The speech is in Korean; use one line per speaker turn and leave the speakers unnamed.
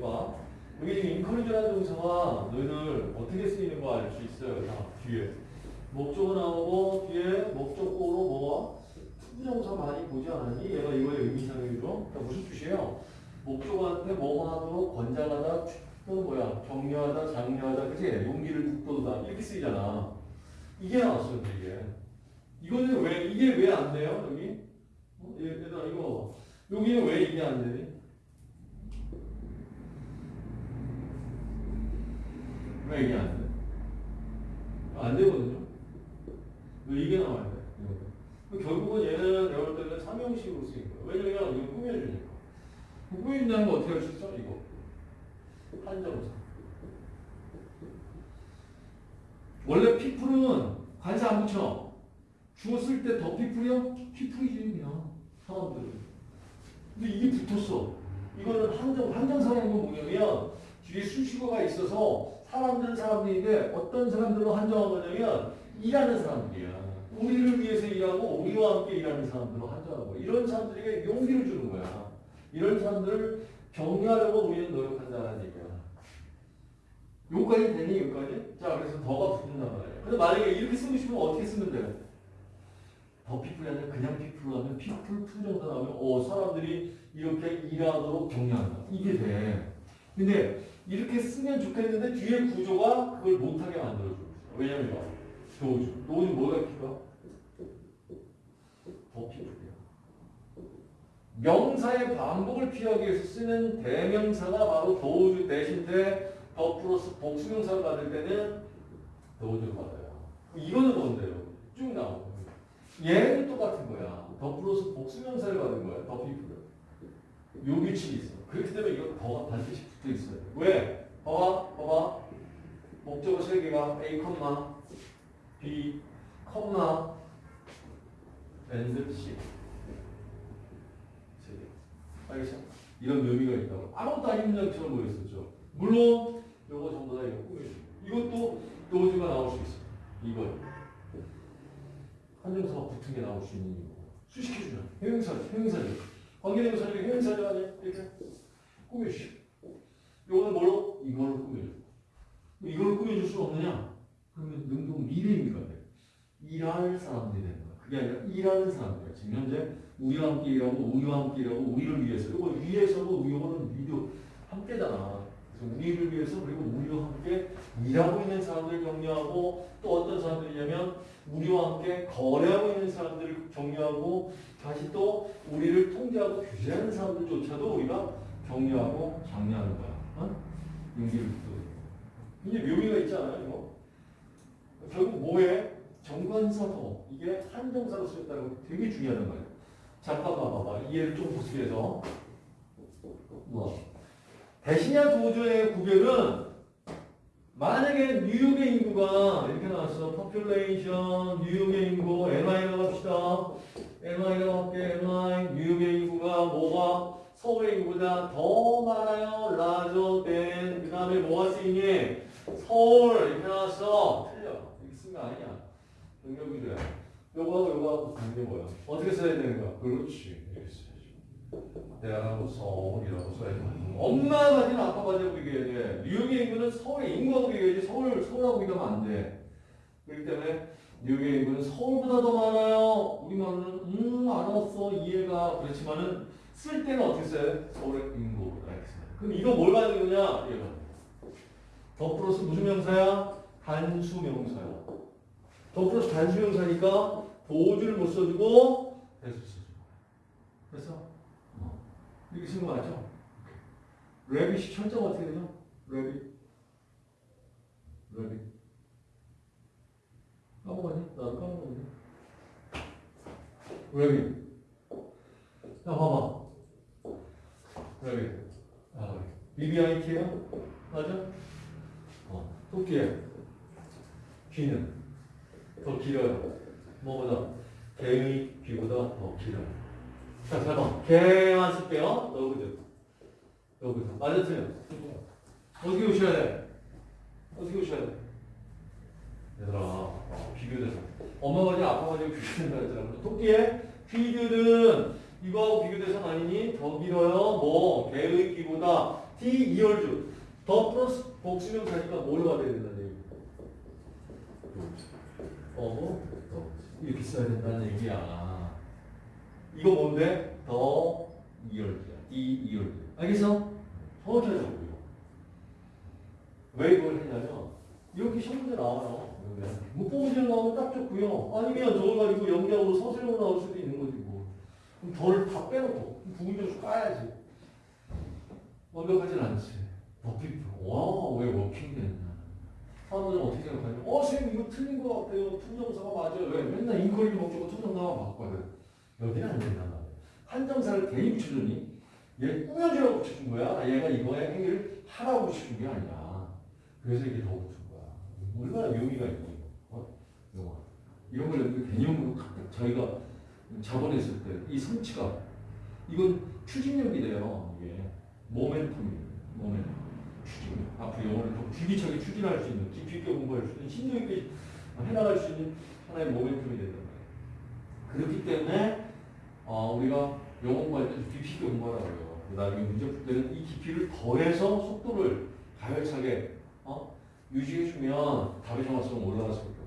봐. 여기 지금 encourage라는 동사가 너희들 어떻게 쓰이는 거 알 수 있어요. 자, 뒤에. 목적어 나오고 뒤에 목적어로 뭐가? to부정사 많이 보지 않았니? 얘가 이거의 의미상이죠. 자, 무슨 뜻이에요? 목적어한테 뭐뭐 하도록 권장하다, 또는 뭐야? 격려하다, 장려하다, 그치? 용기를 북돋우다 이렇게 쓰이잖아. 이게 나왔어요, 이게. 이거는 왜 이게 왜 안 돼요, 여기? 어? 얘- 얘들아 이거 여기는 왜 이게 안 되니? 왜 이게 안 돼? 안 되거든요. 왜 이게 나와야 돼? 결국은 얘는 내가 볼 때는 삼형식으로 쓰인 거야. 왜냐면 이거 꾸며주니까. 꾸며준다는 거 어떻게 할 수 있어? 이거. 한정사. 원래 피플은 관사 안 붙여. 주어 쓸 때 더 피플이야? 피플이지 그냥 사람들은. 근데 이게 붙었어. 이거는 한정 한정사라는 건 뭐냐면 뒤에 수식어가 있어서 사람들은 사람들인데 어떤 사람들로 한정한 거냐면 일하는 사람들이야. 우리를 위해서 일하고 우리와 함께 일하는 사람들로 거야. 이런 사람들에게 용기를 주는 거야. 이런 사람들을 격려하려고 우리는 노력한다는 얘기야. 여기까지 되니 여기까지? 자 그래서 the가 붙는단 말이야. 근데 만약에 이렇게 쓰고 싶으면 어떻게 쓰면 돼? the people이 아니라 그냥 people로 하면 people to 정도 나오면 어 사람들이 이렇게 일하도록 격려한다. 이게 돼. 근데 이렇게 쓰면 좋겠는데 뒤에 구조가 그걸 못하게 거죠. 왜냐면 이거 those. those 뭐가 필요해? the people이야. 명사의 반복을 피하기 위해서 쓰는 대명사가 바로 those 대신에 the 플러스 복수명사를 받을 때는 도우주를 받아요. 이거는 뭔데요? 쭉 나오고. 얘는 똑같은 거야. 더 플러스 복수명사를 받은 거야. 더 피플을. 요 규칙이 있어. 그렇기 때문에 이거 더가 반드시 붙어 있어요. 왜? 봐봐, 봐봐. 목적어 세 개가 A, B, and C. 세 개. 알겠어? 이런 묘미가 있다고. 아무것도 아닌 문장처럼 보였었죠. 물론 요거 전부 다 이거 꾸며줘. 이것도 요지가 나올 수 있어. 이거. 한정사가 붙은 게 나올 수 있는 이유. 수식해주면. 형용사, 형용사죠. 관계대명사들이 형용사죠, 아니야? 이렇게. 꾸며주죠. 요거는 뭘로? 이걸로 꾸며줘. 이걸 꾸며줄 수 없느냐? 그러면 능동 돼. 일할 사람들이 되는 거야. 그게 아니라 일하는 사람들이야. 지금 현재 우리와 함께 일하고 우리와 함께 일하고 우리를 위해서. 이거 위해서고 이거는 위도 함께잖아. 우리를 위해서 그리고 우리와 함께 일하고 있는 사람들을 격려하고 또 어떤 사람들이냐면 우리와 함께 거래하고 있는 사람들을 격려하고 다시 또 우리를 통제하고 규제하는 사람들조차도 우리가 격려하고 장려하는 거야. 어? 용기를 또 이게 묘미가 있잖아요, 이거. 결국 뭐에? 정관사도 이게 한정사로 쓰였다는 거 되게 중요하단 말이에요. 잠깐 봐봐봐. 이해를 좀 보시게 해서. 뭐. 대신야 도주의 구별은 만약에 뉴욕의 인구가 이렇게 나왔어. population, 뉴욕의 인구, MI라고 합시다. MI라고 할게, MI. 뉴욕의 인구가 뭐가 서울의 인구보다 더 많아요. larger than. 그 다음에 뭐가 쓰이니? 서울. 이렇게 나왔어. 틀려. 이렇게 쓴 거 아니야. 능력이 돼. 요거하고 요거하고 다른 게 뭐야? 어떻게 써야 되는 거야? 그렇지. 이렇게 써야지. 대학하고 서울이라고 써야지. 엄마가 가진 아빠 가지고 비교해야 돼. 뉴욕의 인구는 서울의 인구하고 비교해야지. 서울, 서울하고 비교하면 안 돼. 그렇기 때문에 뉴욕의 인구는 서울보다 더 많아요. 우리말로는 음 알았어 이해가 그렇지만은 쓸 때는 어떻게 써요? 서울의 이렇게 써요. 그럼 이거 뭘 가지고 있냐? 얘가 더 플러스 무슨 명사야? 단수 명사야. 더 플러스 단수 명사니까 도주를 못 써주고 대수 써주고. 그래서 어. 쓴거 맞죠? 레빗이 철자가 어떻게 되죠? 레빗. 레빗. 까먹었니? 나도 까먹었네. 레빗. 자, 봐봐. 레빗. 아, BBIT예요? 맞아? 어, 토끼에 귀는 더 길어요. 뭐보다? 개의 귀보다 더 길어요. 자, 잠깐. 개만 쓸게요. 너그들. 너그들. 맞아, 틀려. 어떻게 오셔야 돼? 어떻게 오셔야 돼? 얘들아, 어, 비교돼서. 엄마가 이제 아빠가 이제 비교된다 했잖아. 토끼의 귀들은 이거하고 비교돼서 아니니? 더 길어요. 뭐, 개의 귀보다 D 이열주 더 플러스 복수명사니까 뭐가 돼야 된다는 얘기 어, 더 이렇게 써야 된다는 얘기야 이거 뭔데? 더 이열주야. D 이열주 알겠어? 정확히 하자고요 왜 이걸 했냐면 이렇게 시험 문제 나와요. 그러면 뭐 나오면 딱 좋고요. 아니면 저걸 가지고 연기하고 서술형으로 나올 수도 있는 거지 뭐. 그럼 덜 다 빼놓고 부분적으로 까야지. 완벽하진 않지. 워킹 와 왜 워킹 됐나 사람들은 어떻게 생각하냐. 어 선생님 이거 틀린 거 같아요. 투정사가 맞아요. 왜? 맨날 인컬리 목적어 투정사가 맞거든 여기는 안 된단 말이야 한정사를 대입 붙여주니 얘 꾸며주라고 붙여준 거야. 얘가 이거에 행위를 하라고 붙여준 게 아니야. 그래서 이게 더 붙은 거야. 얼마나 묘미가 있니 어? 영화. 이런 걸 개념으로 저희가 자본했을 때 이 성취가 이건 추진력이 돼요 이게. 모멘텀이에요 모멘텀. 추진 앞으로 영어를 더 줄기차게 추진할 수 있는 깊이 있게 공부할 수 있는 심도 있게 해나갈 수 있는 하나의 모멘텀이 말이에요. 그렇기 때문에 어, 우리가 영어 공부할 때 깊이 있게 공부하라고요 나중에 문제 풀 때는 이 깊이를 더해서 속도를 가열차게 어? 유지해주면 답의 정확성은 올라갈 수밖에